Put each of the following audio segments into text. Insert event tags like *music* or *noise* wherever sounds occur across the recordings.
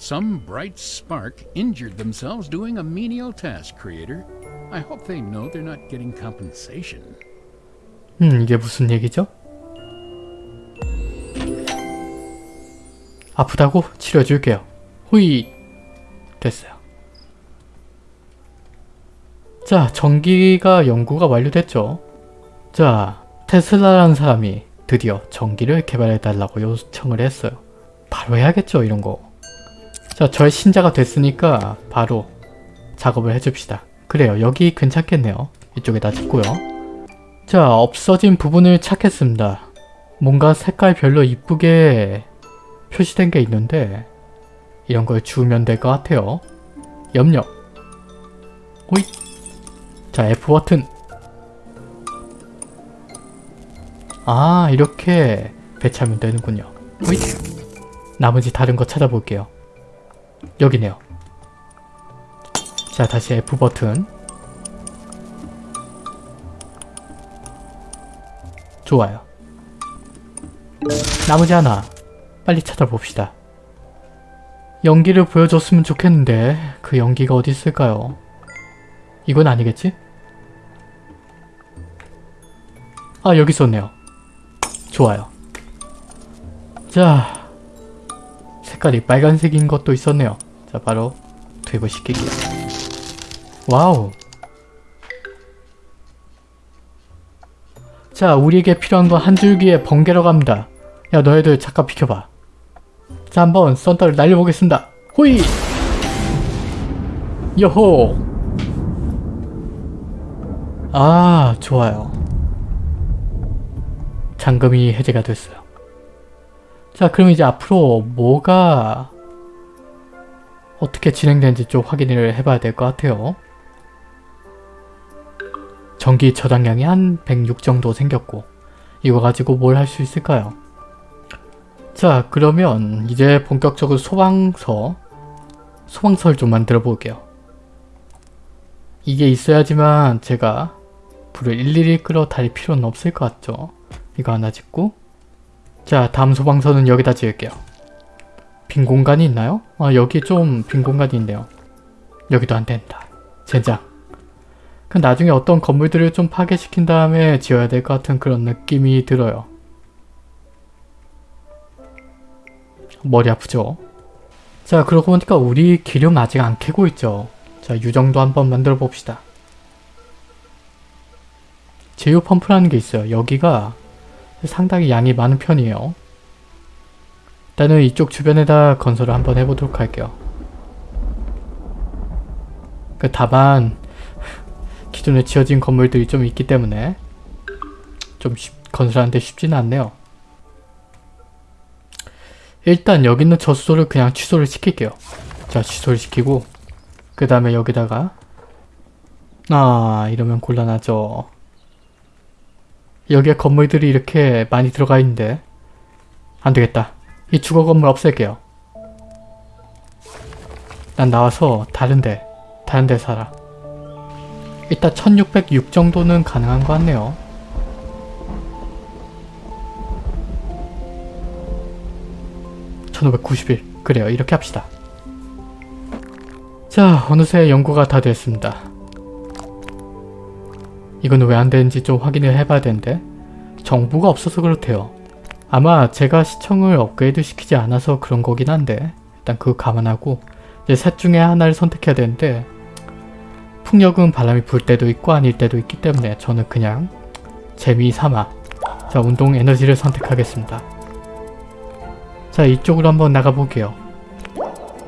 Some bright spark injured themselves doing a menial task, Creator. I hope they know they're not getting compensation. 음, 이게 무슨 얘기죠? 아프다고? 치료해줄게요. 후이! 됐어요. 자, 전기가 연구가 완료됐죠. 자, 테슬라라는 사람이 드디어 전기를 개발해달라고 요청을 했어요. 바로 해야겠죠, 이런 거. 자, 저의 신자가 됐으니까 바로 작업을 해줍시다. 그래요, 여기 괜찮겠네요. 이쪽에다 짓고요. 자, 없어진 부분을 찾겠습니다. 뭔가 색깔별로 이쁘게 표시된 게 있는데 이런 걸 주우면 될 것 같아요. 염력. 호잇. 자, F 버튼. 아, 이렇게 배치하면 되는군요. 호잇. 나머지 다른 거 찾아볼게요. 여기네요. 자, 다시 F 버튼. 좋아요. 나머지 하나 빨리 찾아봅시다. 연기를 보여줬으면 좋겠는데 그 연기가 어디 있을까요? 이건 아니겠지? 아 여기 있었네요. 좋아요. 자 색깔이 빨간색인 것도 있었네요. 자 바로 투입을 시킬게요. wow 자 우리에게 필요한 건 한 줄기의 번개로 갑니다. 야 너희들 잠깐 비켜봐. 자 한번 thunder를 날려보겠습니다. 호이! 요호! 아 좋아요. 잠금이 해제가 됐어요. 자 그럼 이제 앞으로 뭐가 어떻게 진행되는지 좀 확인을 해봐야 될 것 같아요. 전기 저장량이 한 106 정도 생겼고 이거 가지고 뭘 할 수 있을까요? 자 그러면 이제 본격적으로 소방서 소방서를 좀 만들어 볼게요. 이게 있어야지만 제가 불을 일일이 끌어 달릴 필요는 없을 것 같죠? 이거 하나 짓고 자 다음 소방서는 여기다 지을게요. 빈 공간이 있나요? 아 여기 좀 빈 공간이 있네요. 여기도 안 된다. 젠장. 그 나중에 어떤 건물들을 좀 파괴시킨 다음에 지어야 될 것 같은 그런 느낌이 들어요. 머리 아프죠? 자 그러고 보니까 우리 기름 아직 안 캐고 있죠. 자 유정도 한번 만들어 봅시다. 제휴 펌프라는 게 있어요. 여기가 상당히 양이 많은 편이에요. 일단은 이쪽 주변에다 건설을 한번 해보도록 할게요. 그 다만 기존에 지어진 건물들이 좀 있기 때문에 좀 쉽, 건설하는데 쉽지는 않네요. 일단 여기 있는 저수소를 그냥 취소를 시킬게요. 자 취소를 시키고 그 다음에 여기다가 아 이러면 곤란하죠. 여기에 건물들이 이렇게 많이 들어가 있는데 안되겠다. 이 주거 건물 없앨게요. 난 나와서 다른데 다른데 살아. 일단 1606 정도는 가능한 것 같네요. (1591) 그래요 이렇게 합시다. 자 어느새 연구가 다 됐습니다. 이건 왜 안되는지 좀 확인을 해봐야 되는데 정보가 없어서 그렇대요. 아마 제가 시청을 업그레이드 시키지 않아서 그런 거긴 한데 일단 그거 감안하고 이제 셋 중에 하나를 선택해야 되는데 풍력은 바람이 불 때도 있고 아닐 때도 있기 때문에 저는 그냥 재미삼아 자 운동 에너지를 선택하겠습니다. 자 이쪽으로 한번 나가볼게요.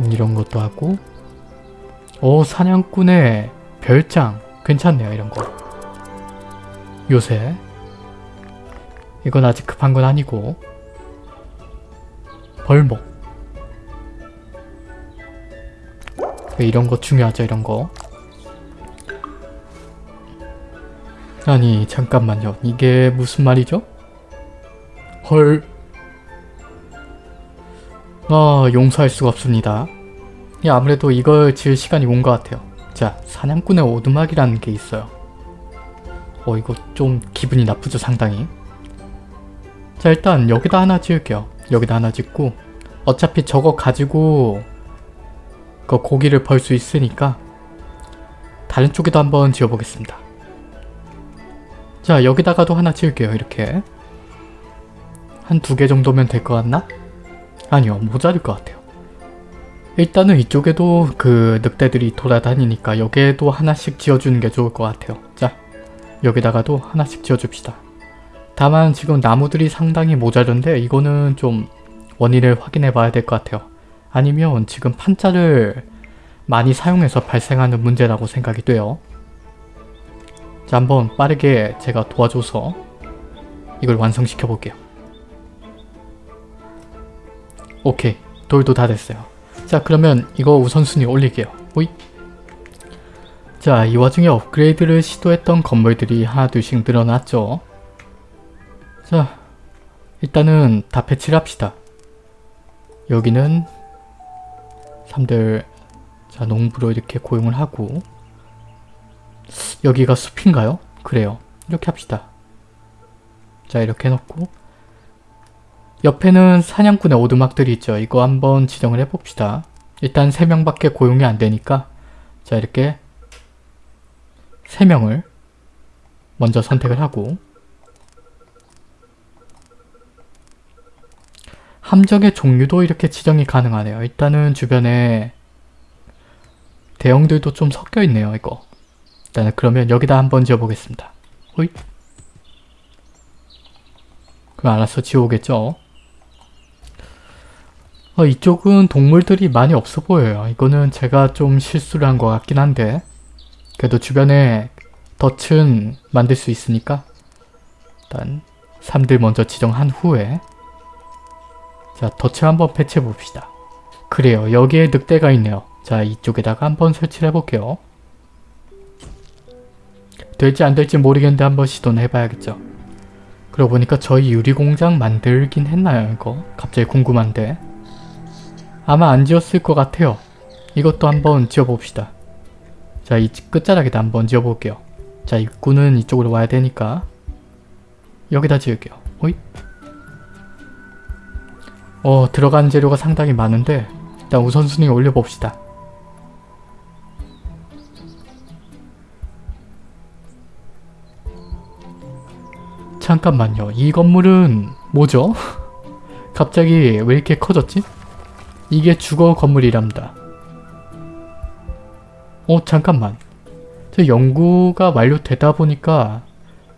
음, 이런 것도 하고 오 사냥꾼의 별장 괜찮네요 이런 거 요새 이건 아직 급한 건 아니고 벌목 이런 거 중요하죠 이런 거 아니 잠깐만요 이게 무슨 말이죠? 헐 아, 용서할 수가 없습니다. 예, 아무래도 이걸 지을 시간이 온 것 같아요. 자, 사냥꾼의 오두막이라는 게 있어요. 어, 이거 좀 기분이 나쁘죠, 상당히. 자, 일단 여기다 하나 지을게요. 여기다 하나 짓고 어차피 저거 가지고 그 고기를 벌 수 있으니까 다른 쪽에도 한번 지어보겠습니다. 자 여기다가도 하나 지을게요 이렇게 한 두 개 정도면 될 것 같나? 아니요 모자랄 것 같아요. 일단은 이쪽에도 그 늑대들이 돌아다니니까 여기에도 하나씩 지어주는 게 좋을 것 같아요. 자 여기다가도 하나씩 지어줍시다. 다만 지금 나무들이 상당히 모자른데 이거는 좀 원인을 확인해 봐야 될 것 같아요. 아니면 지금 판자를 많이 사용해서 발생하는 문제라고 생각이 돼요. 자 한번 빠르게 제가 도와줘서 이걸 완성시켜 볼게요. 오케이 돌도 다 됐어요. 자 그러면 이거 우선순위 올릴게요. 호이 자, 이 와중에 업그레이드를 시도했던 건물들이 하나둘씩 늘어났죠. 자, 일단은 다 배치를 합시다. 여기는 3들 자 농부로 이렇게 고용을 하고 여기가 숲인가요? 그래요. 이렇게 합시다. 자 이렇게 해놓고 옆에는 사냥꾼의 오두막들이 있죠. 이거 한번 지정을 해봅시다. 일단 3명밖에 고용이 안 되니까 자 이렇게 3명을 먼저 선택을 하고 함정의 종류도 이렇게 지정이 가능하네요. 일단은 주변에 대형들도 좀 섞여 있네요. 이거. 일단은 그러면 여기다 한번 지어보겠습니다. 호이. 그럼 알아서 지어오겠죠. 어, 이쪽은 동물들이 많이 없어 보여요. 이거는 제가 좀 실수를 한 것 같긴 한데 그래도 주변에 덫은 만들 수 있으니까 일단 3들 먼저 지정한 후에 자 덫을 한번 배치해 봅시다. 그래요. 여기에 늑대가 있네요. 자 이쪽에다가 한번 설치를 해볼게요. 될지 안 될지 모르겠는데 한번 시도는 해봐야겠죠. 그러고 보니까 저희 유리공장 만들긴 했나요 이거? 갑자기 궁금한데 아마 안 지었을 것 같아요. 이것도 한번 지어봅시다. 자, 이 끝자락에다 한번 지어볼게요. 자, 입구는 이쪽으로 와야 되니까 여기다 지을게요. 호잇. 어, 들어간 재료가 상당히 많은데 일단 우선순위 올려봅시다. 잠깐만요. 이 건물은 뭐죠? *laughs* 갑자기 왜 이렇게 커졌지? 이게 주거 건물이랍니다. 어 잠깐만 저 연구가 완료되다 보니까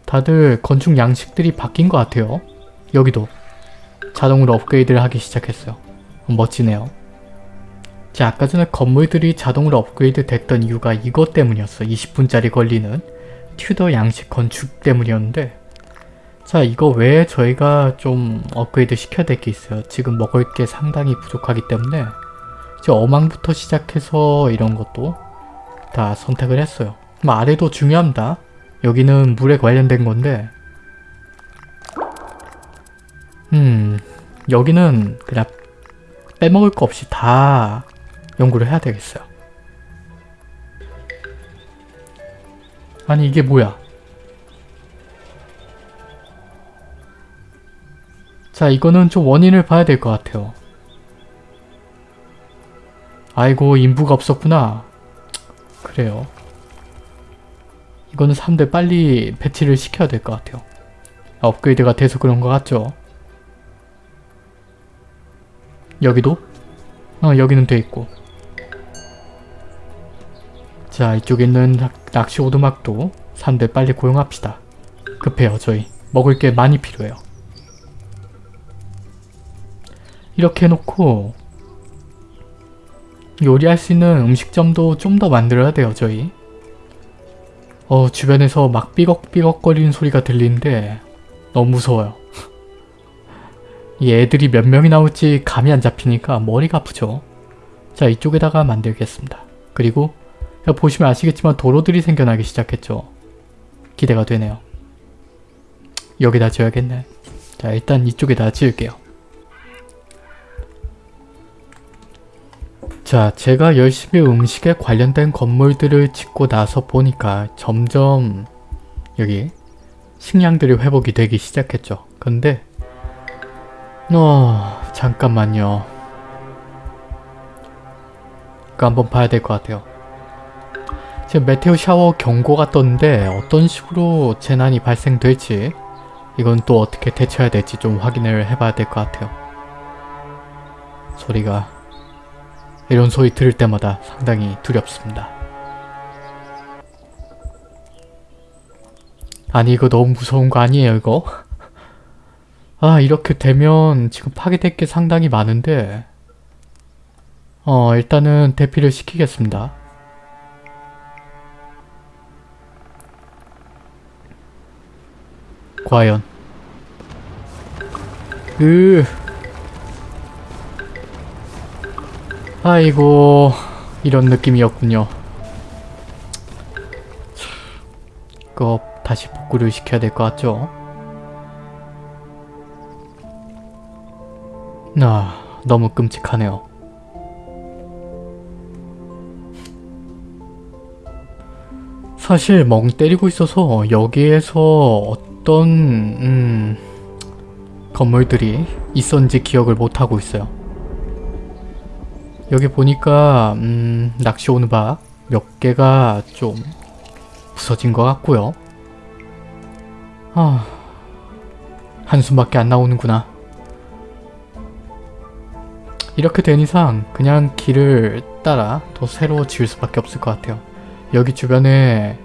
다들 건축 양식들이 바뀐 것 같아요. 여기도 자동으로 업그레이드를 하기 시작했어요. 멋지네요. 자 아까 전에 건물들이 자동으로 업그레이드 됐던 이유가 이것 때문이었어. 20분짜리 걸리는 튜더 양식 건축 때문이었는데 자 이거 외에 저희가 좀 업그레이드 시켜야 될 게 있어요. 지금 먹을 게 상당히 부족하기 때문에 이제 어망부터 시작해서 이런 것도 다 선택을 했어요. 그럼 아래도 중요합니다. 여기는 물에 관련된 건데 음 여기는 그냥 빼먹을 거 없이 다 연구를 해야 되겠어요. 아니 이게 뭐야 자 이거는 좀 원인을 봐야 될 것 같아요. 아이고 인부가 없었구나. 그래요. 이거는 사람들 빨리 배치를 시켜야 될 것 같아요. 업그레이드가 돼서 그런 것 같죠? 여기도? 어 여기는 돼 있고 자 이쪽에 있는 낚시 오두막도 사람들 빨리 고용합시다. 급해요 저희. 먹을 게 많이 필요해요. 이렇게 해놓고 요리할 수 있는 음식점도 좀 더 만들어야 돼요 저희. 어 주변에서 막 삐걱삐걱거리는 소리가 들리는데 너무 무서워요. 이 애들이 몇 명이 나올지 감이 안 잡히니까 머리가 아프죠. 자 이쪽에다가 만들겠습니다. 그리고 보시면 아시겠지만 도로들이 생겨나기 시작했죠. 기대가 되네요. 여기다 지어야겠네. 자 일단 이쪽에다 지을게요 자, 제가 열심히 음식에 관련된 건물들을 짓고 나서 보니까 점점 여기 식량들이 회복이 되기 시작했죠. 근데 어... 잠깐만요. 그거 한번 봐야 될 것 같아요. 지금 메테오 샤워 경고가 떴는데 어떤 식으로 재난이 발생될지 이건 또 어떻게 대처해야 될지 좀 확인을 해봐야 될 것 같아요. 소리가 이런 소리 들을 때마다 상당히 두렵습니다. 아니 이거 너무 무서운 거 아니에요 이거? 아 이렇게 되면 지금 파괴될 게 상당히 많은데 어 일단은 대피를 시키겠습니다. 과연 으 아이고 이런 느낌이었군요. 그거 다시 복구를 시켜야 될 것 같죠? 아 너무 끔찍하네요. 사실 멍 때리고 있어서 여기에서 어떤 음, 건물들이 있었는지 기억을 못하고 있어요. 여기 보니까 음, 낚시 오는 바 몇 개가 좀 부서진 것 같고요. 아, 한숨밖에 안 나오는구나. 이렇게 된 이상 그냥 길을 따라 더 새로 지을 수밖에 없을 것 같아요. 여기 주변에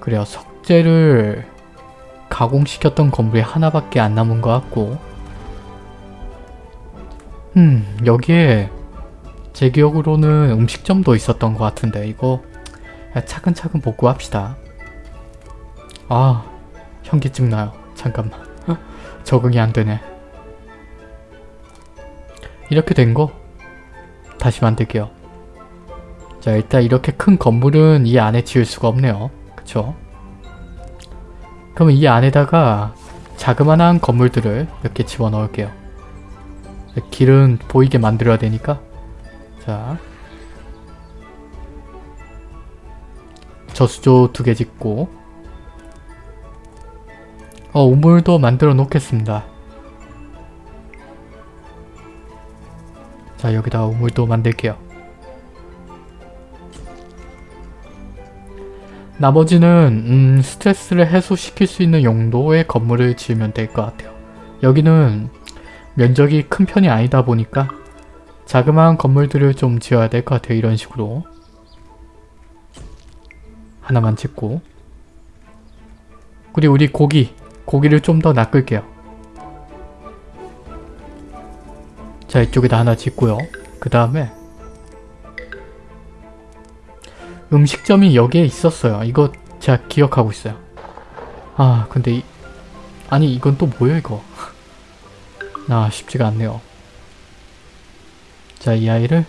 그래요 석재를 가공시켰던 건물이 하나밖에 안 남은 것 같고 음 여기에 제 기억으로는 음식점도 있었던 것 같은데 이거 차근차근 복구합시다. 아 현기증 나요. 잠깐만. 적응이 안 되네. 이렇게 된 거 다시 만들게요. 자 일단 이렇게 큰 건물은 이 안에 지을 수가 없네요. 그쵸? 그러면 이 안에다가 자그마한 건물들을 몇 개 집어넣을게요 길은 보이게 만들어야 되니까. 자. 저수조 두 개 짓고. 어 우물도 만들어 놓겠습니다. 자 여기다 우물도 만들게요. 나머지는 음, 스트레스를 해소시킬 수 있는 용도의 건물을 지으면 될 것 같아요. 여기는 면적이 큰 편이 아니다 보니까 자그마한 건물들을 좀 지어야 될 것 같아요. 이런 식으로 하나만 짓고 그리고 우리 고기 고기를 좀 더 낚을게요. 자 이쪽에다 하나 짓고요. 그 다음에 음식점이 여기에 있었어요. 이거 제가 기억하고 있어요. 아 근데 이... 아니 이건 또 뭐야 이거 아 쉽지가 않네요. 자 이 아이를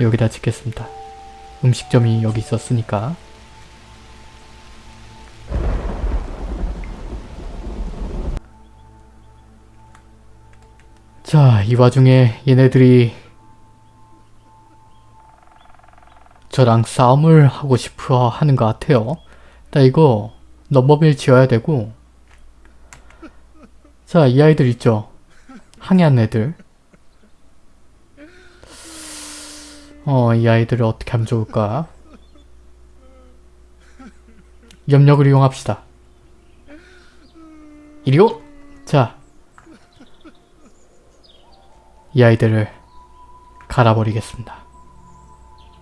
여기다 짓겠습니다. 음식점이 여기 있었으니까 자 이 와중에 얘네들이 저랑 싸움을 하고 싶어 하는 것 같아요. 일단 이거 넘버밀 지어야 되고 자, 이 아이들 있죠? 항해한 애들. 어, 이 아이들을 어떻게 하면 좋을까? 염력을 이용합시다. 이리오! 자. 이 아이들을 갈아버리겠습니다.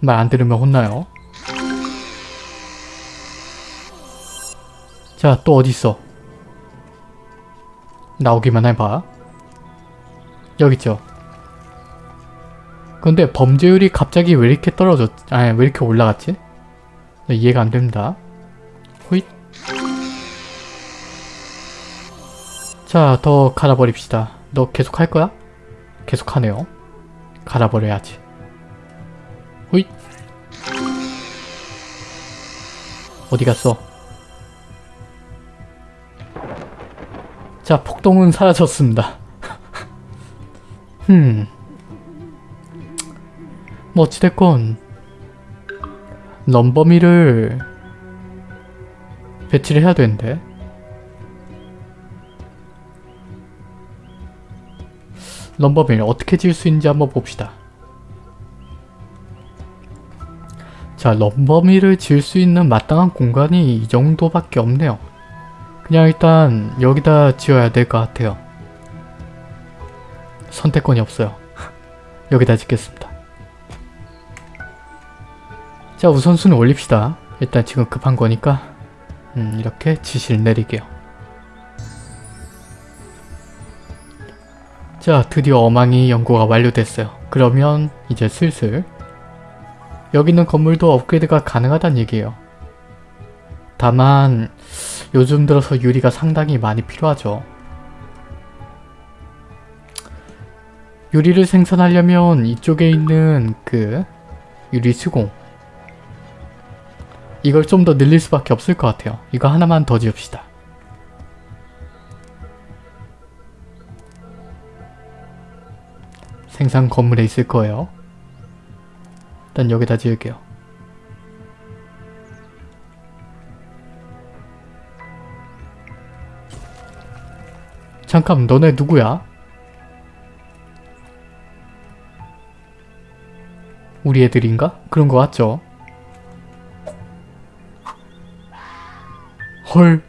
말 안 들으면 혼나요. 자, 또 어딨어? 나오기만 해봐. 여기 있죠? 근데 범죄율이 갑자기 왜 이렇게 떨어졌, 아니 왜 이렇게 올라갔지? 이해가 안 됩니다. 호잇. 자, 더 갈아버립시다. 너 계속 할 거야? 계속 하네요. 갈아버려야지. 호잇. 어디 갔어? 자, 폭동은 사라졌습니다. 흠. 뭐 어찌됐건 넘버미를 배치를 해야 되는데 넘버밀 어떻게 지을 수 있는지 한번 봅시다. 자, 럼버미를 지을 수 있는 마땅한 공간이 이 정도밖에 없네요. 그냥 일단 여기다 지어야 될 것 같아요. 선택권이 없어요. 여기다 짓겠습니다. 자, 우선순위 올립시다. 일단 지금 급한 거니까 음, 이렇게 지시를 내릴게요. 자, 드디어 어망이 연구가 완료됐어요. 그러면 이제 슬슬 여기 있는 건물도 업그레이드가 가능하다는 얘기예요. 다만 요즘 들어서 유리가 상당히 많이 필요하죠. 유리를 생산하려면 이쪽에 있는 그 유리 수공 이걸 좀 더 늘릴 수밖에 없을 것 같아요. 이거 하나만 더 지읍시다. 생산 건물에 있을 거예요. 일단 여기다 지을게요. 잠깐 너네 누구야? 우리 애들인가? 그런 거 같죠? 헐.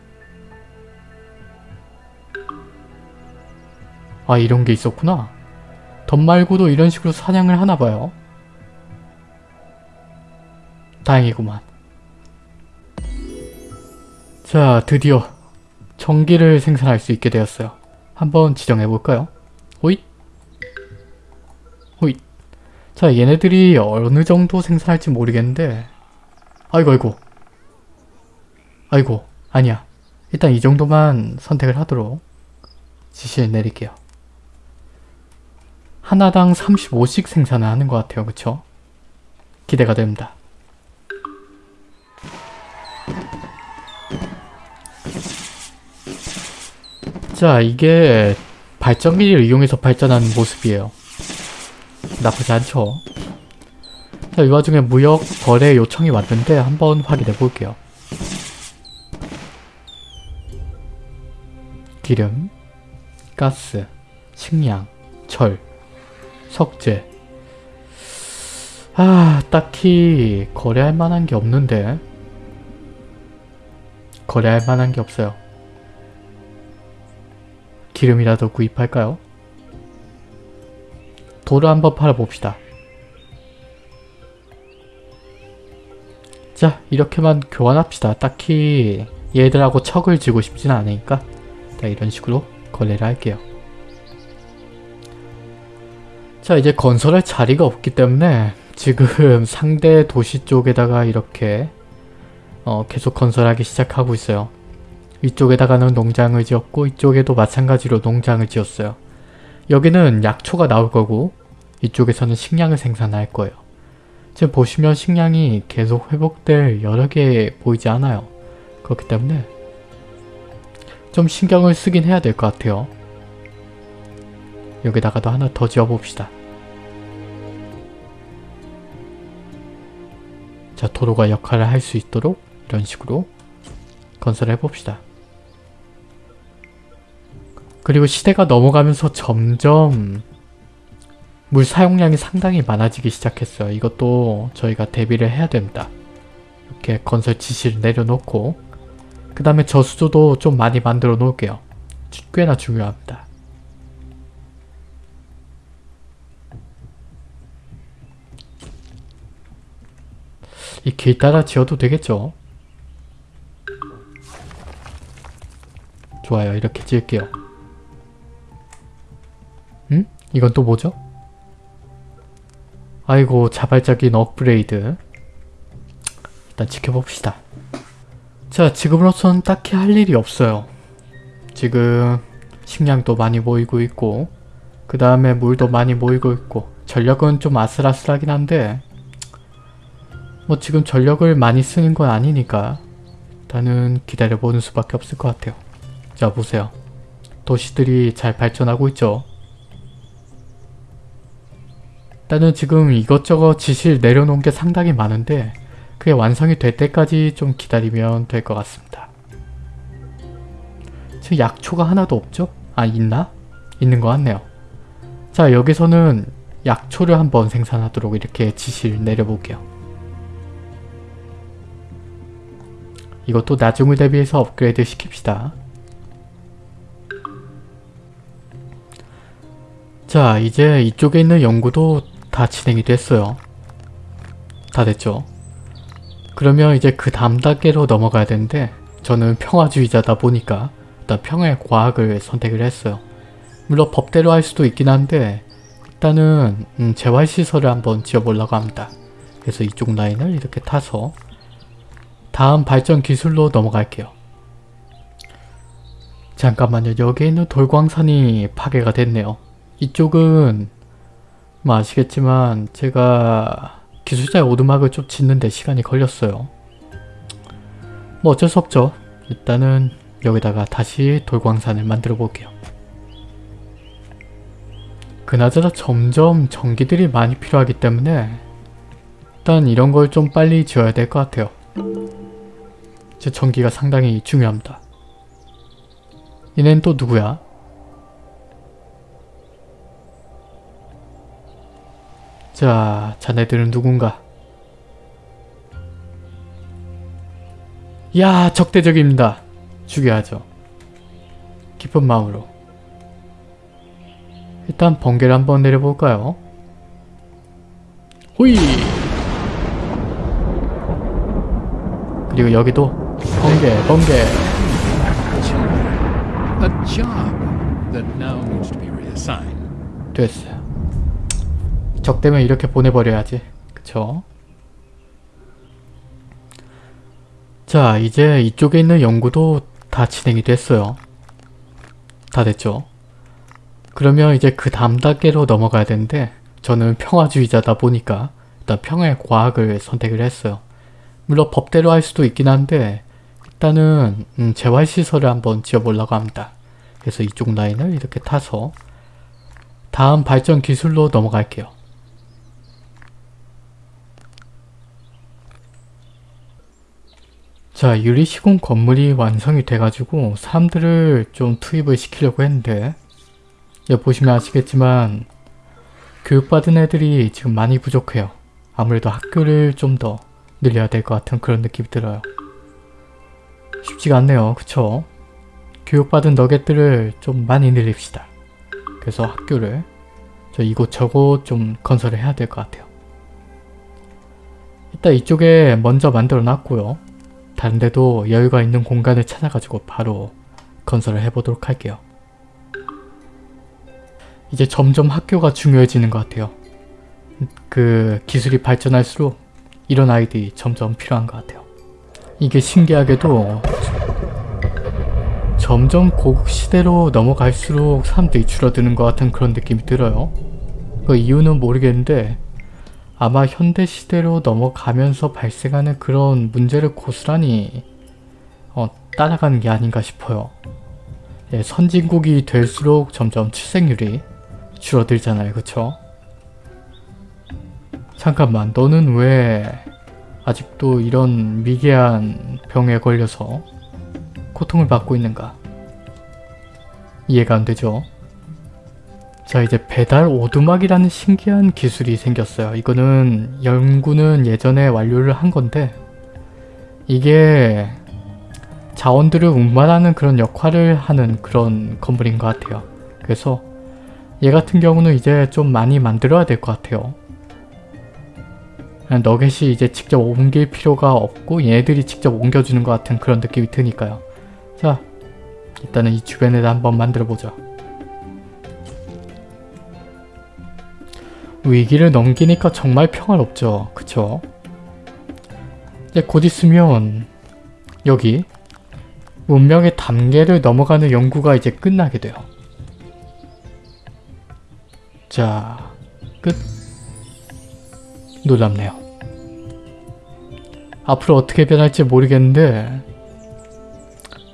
아 이런 게 있었구나. 덧 말고도 이런 식으로 사냥을 하나 봐요. 다행이구만. 자 드디어 전기를 생산할 수 있게 되었어요. 한번 지정해볼까요? 호잇 자 얘네들이 어느 정도 생산할지 모르겠는데. 아이고 아이고. 아이고 아니야. 일단 이 정도만 선택을 하도록 지시를 내릴게요. 하나당 35씩 생산을 하는 것 같아요. 그쵸? 기대가 됩니다. 자 이게 발전기를 이용해서 발전하는 모습이에요 나쁘지 않죠. 자 이 와중에 무역 거래 요청이 왔는데 한번 확인해 볼게요. 기름, 가스, 식량, 철, 석재. 아 딱히 거래할 만한 게 없는데. 거래할 만한 게 없어요. 기름이라도 구입할까요? 돌을 한번 팔아봅시다. 자 이렇게만 교환합시다. 딱히 얘들하고 척을 지고 싶진 않으니까 자 이런 식으로 거래를 할게요. 자 이제 건설할 자리가 없기 때문에 지금 *laughs* 상대 도시 쪽에다가 이렇게 어, 계속 건설하기 시작하고 있어요. 이쪽에다가는 농장을 지었고 이쪽에도 마찬가지로 농장을 지었어요. 여기는 약초가 나올 거고 이쪽에서는 식량을 생산할 거예요. 지금 보시면 식량이 계속 회복될 여러 개 보이지 않아요. 그렇기 때문에 좀 신경을 쓰긴 해야 될 것 같아요. 여기다가도 하나 더 지어봅시다. 자 도로가 역할을 할 수 있도록 이런 식으로 건설을 해봅시다. 그리고 시대가 넘어가면서 점점 물 사용량이 상당히 많아지기 시작했어요. 이것도 저희가 대비를 해야 됩니다. 이렇게 건설 지시를 내려놓고 그 다음에 저수조도 좀 많이 만들어 놓을게요. 꽤나 중요합니다. 이 길 따라 지어도 되겠죠? 좋아요. 이렇게 지을게요. 응? 이건 또 뭐죠? 아이고 자발적인 업그레이드 일단 지켜봅시다. 자 지금으로선 딱히 할 일이 없어요. 지금 식량도 많이 모이고 있고 그 다음에 물도 많이 모이고 있고 전력은 좀 아슬아슬하긴 한데 뭐 지금 전력을 많이 쓰는 건 아니니까 일단은 기다려보는 수밖에 없을 것 같아요. 자 보세요. 도시들이 잘 발전하고 있죠. 일단은 지금 이것저것 지시를 내려놓은 게 상당히 많은데 그게 완성이 될 때까지 좀 기다리면 될 것 같습니다. 지금 약초가 하나도 없죠? 아 있나? 있는 것 같네요. 자 여기서는 약초를 한번 생산하도록 이렇게 지시를 내려볼게요. 이것도 나중을 대비해서 업그레이드 시킵시다. 자 이제 이쪽에 있는 연구도 다 진행이 됐어요. 다 됐죠? 그러면 이제 그 다음 단계로 넘어가야 되는데 저는 평화주의자다 보니까 일단 평화의 과학을 선택을 했어요. 물론 법대로 할 수도 있긴 한데 일단은 음, 재활시설을 한번 지어보려고 합니다. 그래서 이쪽 라인을 이렇게 타서 다음 발전 기술로 넘어갈게요. 잠깐만요. 여기에 있는 돌광산이 파괴가 됐네요. 이쪽은 뭐 아시겠지만 제가 기술자의 오두막을 좀 짓는데 시간이 걸렸어요. 뭐 어쩔 수 없죠. 일단은 여기다가 다시 돌광산을 만들어 볼게요. 그나저나 점점 전기들이 많이 필요하기 때문에 일단 이런 걸 좀 빨리 지어야 될 것 같아요. 제 전기가 상당히 중요합니다. 얘는 또 누구야? 자, 자네들은 누군가? 야, 적대적입니다. 죽여야죠. 깊은 마음으로. 일단 번개를 한번 내려볼까요? 호이! 그리고 여기도 번개, 번개. Job 적대면 이렇게 보내버려야지. 그쵸? 자, 이제 이쪽에 있는 연구도 다 진행이 됐어요. 다 됐죠? 그러면 이제 그 다음 단계로 넘어가야 되는데 저는 평화주의자다 보니까 일단 평화의 과학을 선택을 했어요. 물론 법대로 할 수도 있긴 한데 일단은 음, 재활시설을 한번 지어보려고 합니다. 그래서 이쪽 라인을 이렇게 타서 다음 발전 기술로 넘어갈게요. 자, 유리시공 건물이 완성이 돼가지고 사람들을 좀 투입을 시키려고 했는데 여기 보시면 아시겠지만 교육받은 애들이 지금 많이 부족해요. 아무래도 학교를 좀 더 늘려야 될 것 같은 그런 느낌이 들어요. 쉽지가 않네요. 그쵸? 교육받은 너겟들을 좀 많이 늘립시다. 그래서 학교를 저 이곳저곳 좀 건설을 해야 될 것 같아요. 일단 이쪽에 먼저 만들어 놨고요. 다른 데도 여유가 있는 공간을 찾아가지고 바로 건설을 해보도록 할게요. 이제 점점 학교가 중요해지는 것 같아요. 그 기술이 발전할수록 이런 아이들이 점점 필요한 것 같아요. 이게 신기하게도 점점 고국 시대로 넘어갈수록 사람들이 줄어드는 것 같은 그런 느낌이 들어요. 그 이유는 모르겠는데 아마 현대 시대로 넘어가면서 발생하는 그런 문제를 고스란히 어, 따라가는 게 아닌가 싶어요. 예, 선진국이 될수록 점점 출생률이 줄어들잖아요. 그쵸? 잠깐만 너는 왜 아직도 이런 미개한 병에 걸려서 고통을 받고 있는가? 이해가 안 되죠? 자 이제 배달 오두막이라는 신기한 기술이 생겼어요. 이거는 연구는 예전에 완료를 한 건데 이게 자원들을 운반하는 그런 역할을 하는 그런 건물인 것 같아요. 그래서 얘 같은 경우는 이제 좀 많이 만들어야 될 것 같아요. 너겟이 이제 직접 옮길 필요가 없고 얘들이 직접 옮겨주는 것 같은 그런 느낌이 드니까요. 자 일단은 이 주변에다 한번 만들어보자. 위기를 넘기니까 정말 평화롭죠. 그쵸? 이제 곧 있으면 여기 문명의 단계를 넘어가는 연구가 이제 끝나게 돼요. 자, 끝. 놀랍네요. 앞으로 어떻게 변할지 모르겠는데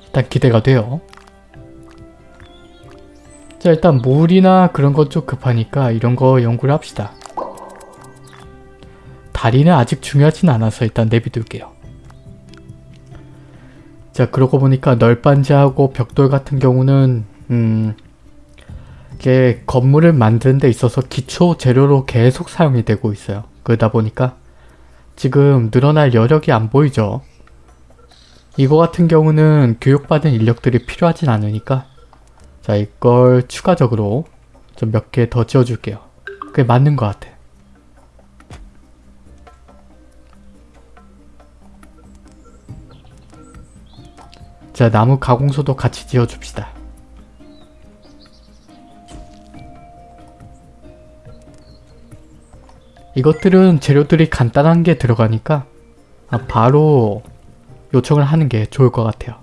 일단 기대가 돼요. 자 일단 물이나 그런 것 좀 급하니까 이런 거 연구를 합시다. 다리는 아직 중요하진 않아서 일단 내비둘게요. 자 그러고 보니까 널빤지하고 벽돌 같은 경우는 음 이게 건물을 만드는 데 있어서 기초 재료로 계속 사용이 되고 있어요. 그러다 보니까 지금 늘어날 여력이 안 보이죠. 이거 같은 경우는 교육받은 인력들이 필요하진 않으니까 자 이걸 추가적으로 좀 몇 개 더 지어줄게요. 그게 맞는 것 같아. 자 나무 가공소도 같이 지어줍시다. 이것들은 재료들이 간단한 게 들어가니까 아, 바로 요청을 하는 게 좋을 것 같아요.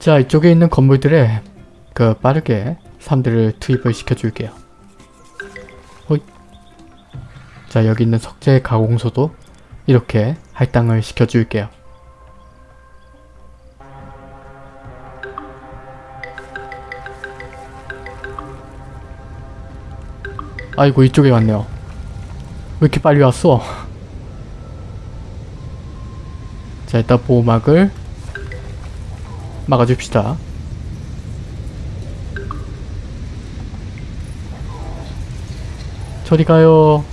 자 이쪽에 있는 건물들에 그 빠르게 사람들을 투입을 시켜줄게요. 호잇. 자 여기 있는 석재 가공소도 이렇게 할당을 시켜줄게요. 아이고 이쪽에 왔네요. 왜 이렇게 빨리 왔어? *laughs* 자 일단 보호막을 막아줍시다. 저리 가요.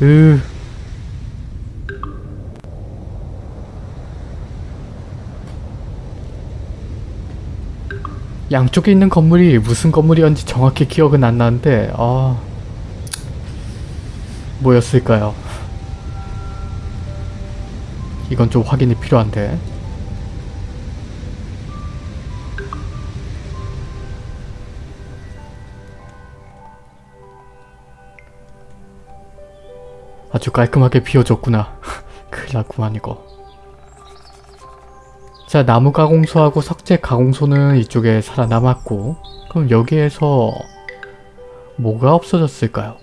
으. 양쪽에 있는 건물이 무슨 건물이었는지 정확히 기억은 안 나는데 아 뭐였을까요? 이건 좀 확인이 필요한데. 아주 깔끔하게 비워줬구나. *laughs* 큰일 났구만 이거. 자 나무 가공소하고 석재 가공소는 이쪽에 살아남았고 그럼 여기에서 뭐가 없어졌을까요?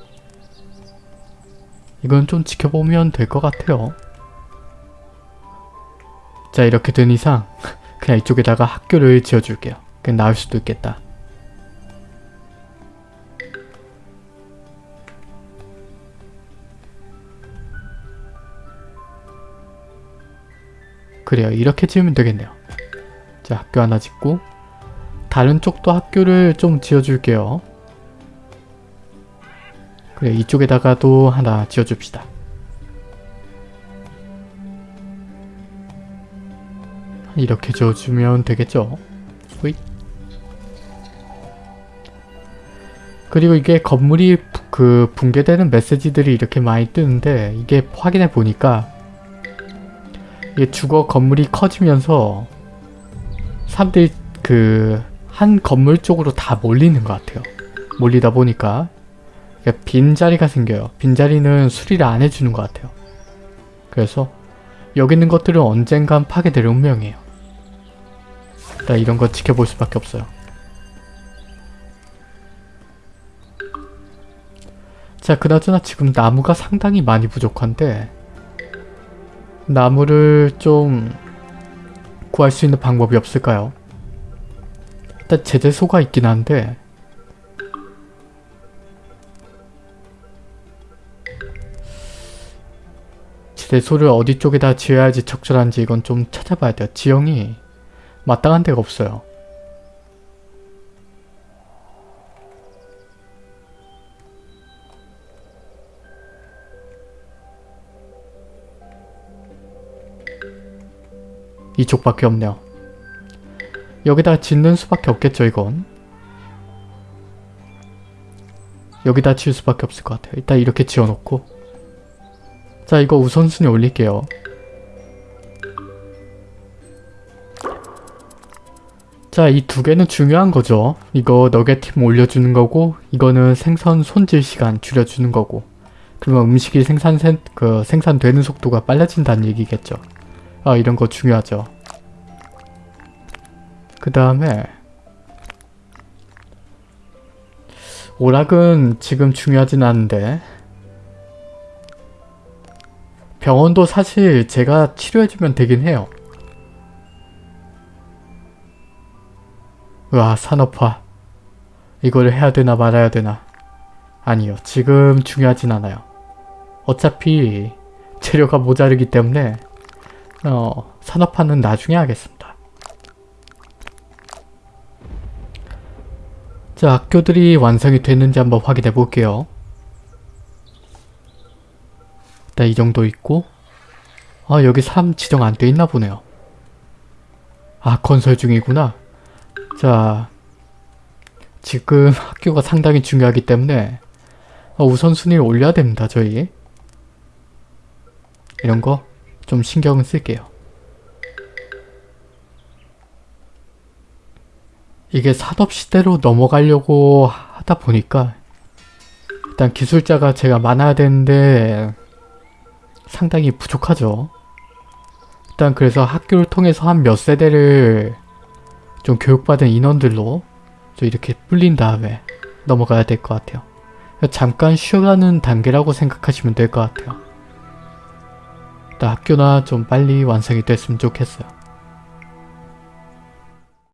이건 좀 지켜보면 될 것 같아요 자 이렇게 된 이상 *laughs* 그냥 이쪽에다가 학교를 지어줄게요. 그냥 나을 수도 있겠다. 그래요. 이렇게 지으면 되겠네요. 자 학교 하나 짓고 다른 쪽도 학교를 좀 지어줄게요. 그래 이쪽에다가도 하나 지어줍시다 이렇게 지어주면 되겠죠 호잇. 그리고 이게 건물이 부- 그 붕괴되는 메시지들이 이렇게 많이 뜨는데 이게 확인해 보니까 이게 주거 건물이 커지면서 사람들이 그 한 건물 쪽으로 다 몰리는 것 같아요. 몰리다 보니까 빈자리가 생겨요. 빈자리는 수리를 안 해주는 것 같아요. 그래서 여기 있는 것들은 언젠간 파괴될 운명이에요. 일단 이런 거 지켜볼 수밖에 없어요. 자 그나저나 지금 나무가 상당히 많이 부족한데 나무를 좀 구할 수 있는 방법이 없을까요? 일단 제재소가 있긴 한데 제재소를 어디 쪽에다 지어야지 적절한지 이건 좀 찾아봐야 돼요. 지형이 마땅한 데가 없어요. 이쪽밖에 없네요. 여기다 짓는 수밖에 없겠죠 이건. 여기다 지을 수밖에 없을 것 같아요. 일단 이렇게 지어놓고 자 이거 우선순위 올릴게요. 자 이 두 개는 중요한 거죠. 이거 너겟팀 올려주는 거고 이거는 생선 손질 시간 줄여주는 거고 그러면 음식이 생산 그 생산되는 속도가 빨라진다는 얘기겠죠. 아 이런 거 중요하죠. 그 다음에 오락은 지금 중요하진 않은데 병원도 사실 제가 치료해주면 되긴 해요. 와 산업화 이거를 해야 되나 말아야 되나 아니요 지금 중요하진 않아요. 어차피 재료가 모자르기 때문에 어, 산업화는 나중에 하겠습니다. 자, 학교들이 완성이 됐는지 한번 확인해 볼게요. 일단 이 정도 있고 아 여기 사람 지정 안 돼 있나 보네요. 아 건설 중이구나. 자 지금 학교가 상당히 중요하기 때문에 어, 우선순위를 올려야 됩니다 저희. 이런 거 좀 신경을 쓸게요. 이게 산업시대로 넘어가려고 하다 보니까 일단 기술자가 제가 많아야 되는데 상당히 부족하죠. 일단 그래서 학교를 통해서 한 몇 세대를 좀 교육받은 인원들로 좀 이렇게 불린 다음에 넘어가야 될 것 같아요. 잠깐 쉬어가는 단계라고 생각하시면 될 것 같아요. 학교나 좀 빨리 완성이 됐으면 좋겠어요.